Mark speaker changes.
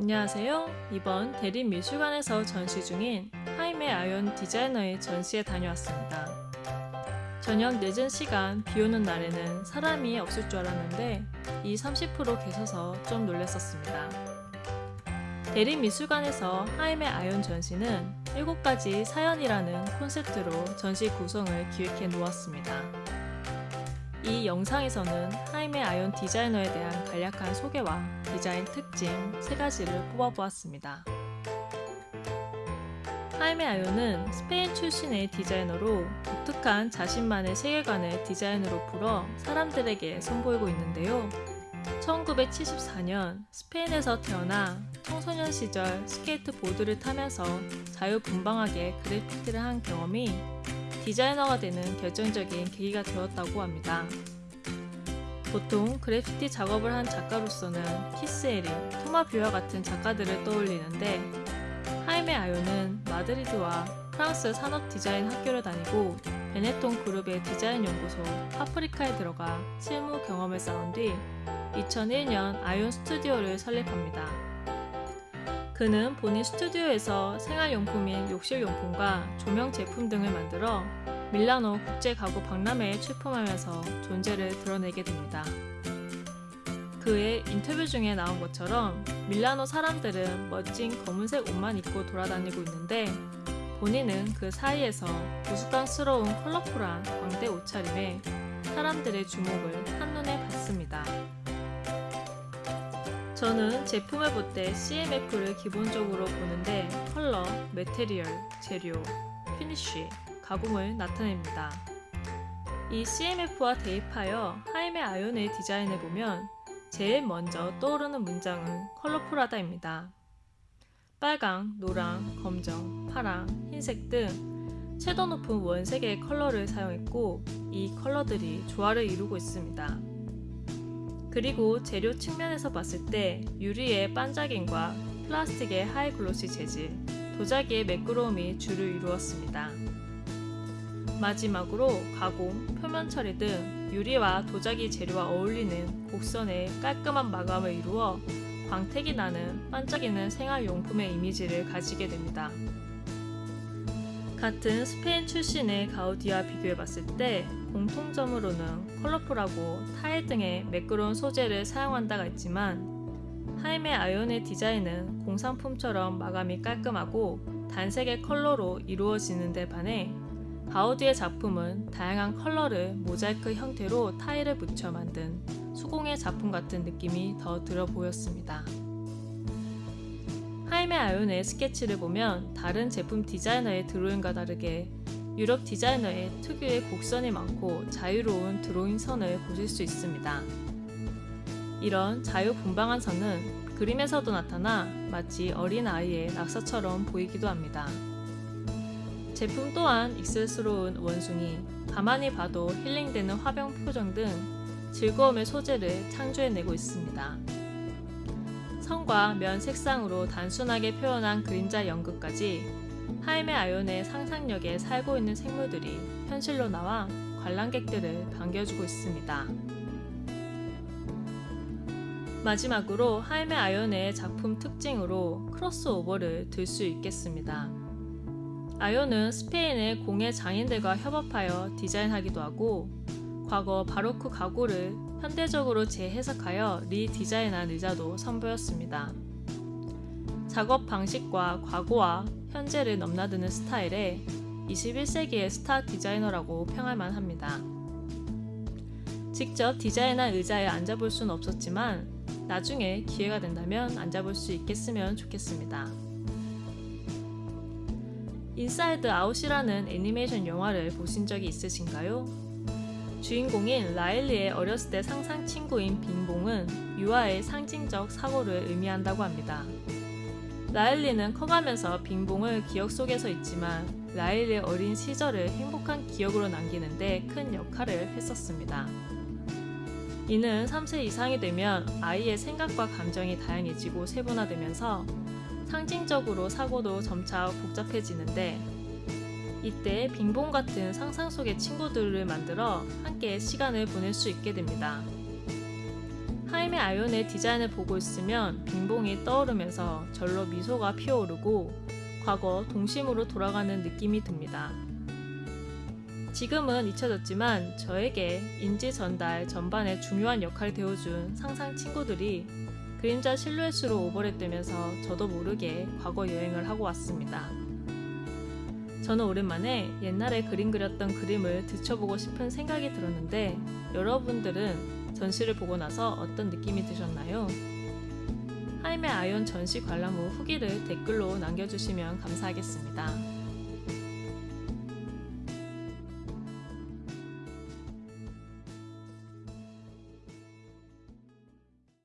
Speaker 1: 안녕하세요. 이번 대림미술관에서 전시 중인 하임의 아이온 디자이너의 전시에 다녀왔습니다. 저녁 늦은 시간 비 오는 날에는 사람이 없을 줄 알았는데 이 30% 계셔서 좀 놀랐었습니다. 대림미술관에서 하임의 아이온 전시는 7가지 사연이라는 콘셉트로 전시 구성을 기획해 놓았습니다. 이 영상에서는 하임의 아이온 디자이너에 대한 간략한 소개와 디자인 특징 3가지를 뽑아보았습니다. 하이메 아욘은 스페인 출신의 디자이너로 독특한 자신만의 세계관을 디자인으로 풀어 사람들에게 선보이고 있는데요. 1974년 스페인에서 태어나 청소년 시절 스케이트보드를 타면서 자유분방하게 그래피티를 한 경험이 디자이너가 되는 결정적인 계기가 되었다고 합니다. 보통 그래피티 작업을 한 작가로서는 키스 해링, 토마 뷔유와 같은 작가들을 떠올리는데 하이메 아욘은 마드리드와 프랑스 산업 디자인 학교를 다니고 베네통 그룹의 디자인 연구소 파브리카에 들어가 실무 경험을 쌓은 뒤 2001년 아욘 스튜디오를 설립합니다. 그는 본인 스튜디오에서 생활용품인 욕실용품과 조명 제품 등을 만들어 밀라노 국제 가구 박람회에 출품하면서 존재를 드러내게 됩니다. 그의 인터뷰 중에 나온 것처럼 밀라노 사람들은 멋진 검은색 옷만 입고 돌아다니고 있는데 본인은 그 사이에서 우스꽝스러운 컬러풀한 광대 옷차림에 사람들의 주목을 한눈에 받습니다. 저는 제품을 볼 때 CMF를 기본적으로 보는데 컬러, material, 재료, finish, 가공을 나타냅니다. 이 CMF와 대입하여 하이메 아욘의 디자인을 보면 제일 먼저 떠오르는 문장은 컬러풀하다입니다. 빨강, 노랑, 검정, 파랑, 흰색 등 채도 높은 원색의 컬러를 사용했고 이 컬러들이 조화를 이루고 있습니다. 그리고 재료 측면에서 봤을 때 유리의 반짝임과 플라스틱의 하이글로시 재질, 도자기의 매끄러움이 주를 이루었습니다. 마지막으로 가공, 표면 처리 등 유리와 도자기 재료와 어울리는 곡선의 깔끔한 마감을 이루어 광택이 나는 반짝이는 생활용품의 이미지를 가지게 됩니다. 같은 스페인 출신의 가우디와 비교해봤을 때 공통점으로는 컬러풀하고 타일 등의 매끄러운 소재를 사용한다가 있지만 하이메 아욘의 디자인은 공산품처럼 마감이 깔끔하고 단색의 컬러로 이루어지는 데 반해 가우디의 작품은 다양한 컬러를 모자이크 형태로 타일을 붙여 만든 수공예 작품 같은 느낌이 더 들어 보였습니다. 하이메 아욘의 스케치를 보면 다른 제품 디자이너의 드로잉과 다르게 유럽 디자이너의 특유의 곡선이 많고 자유로운 드로잉 선을 보실 수 있습니다. 이런 자유분방한 선은 그림에서도 나타나 마치 어린 아이의 낙서처럼 보이기도 합니다. 제품 또한 익슬스러운 원숭이, 가만히 봐도 힐링되는 화병 표정 등 즐거움의 소재를 창조해내고 있습니다. 선과 면 색상으로 단순하게 표현한 그림자 연극까지 하임의 아이온의 상상력에 살고 있는 생물들이 현실로 나와 관람객들을 반겨주고 있습니다. 마지막으로 하임의 아이온의 작품 특징으로 크로스오버를 들 수 있겠습니다. 아이온은 스페인의 공예 장인들과 협업하여 디자인하기도 하고 과거 바로크 가구를 현대적으로 재해석하여 리디자인한 의자도 선보였습니다. 작업 방식과 과거와 현재를 넘나드는 스타일에 21세기의 스타 디자이너라고 평할 만 합니다. 직접 디자인한 의자에 앉아볼 수는 없었지만 나중에 기회가 된다면 앉아볼 수 있겠으면 좋겠습니다. 인사이드 아웃이라는 애니메이션 영화를 보신 적이 있으신가요? 주인공인 라일리의 어렸을 때 상상 친구인 빙봉은 유아의 상징적 사고를 의미한다고 합니다. 라일리는 커가면서 빙봉을 기억 속에서 있지만 라일리의 어린 시절을 행복한 기억으로 남기는데 큰 역할을 했었습니다. 이는 3세 이상이 되면 아이의 생각과 감정이 다양해지고 세분화되면서 상징적으로 사고도 점차 복잡해지는데 이때 빙봉 같은 상상 속의 친구들을 만들어 함께 시간을 보낼 수 있게 됩니다. 하임의 아이온의 디자인을 보고 있으면 빙봉이 떠오르면서 절로 미소가 피어오르고 과거 동심으로 돌아가는 느낌이 듭니다. 지금은 잊혀졌지만 저에게 인지 전달 전반에 중요한 역할을 되어준 상상 친구들이 그림자 실루엣으로 오버랩되면서 저도 모르게 과거 여행을 하고 왔습니다. 저는 오랜만에 옛날에 그림 그렸던 그림을 들춰보고 싶은 생각이 들었는데 여러분들은 전시를 보고 나서 어떤 느낌이 드셨나요? 하임의 아이온 전시 관람 후 후기를 댓글로 남겨주시면 감사하겠습니다.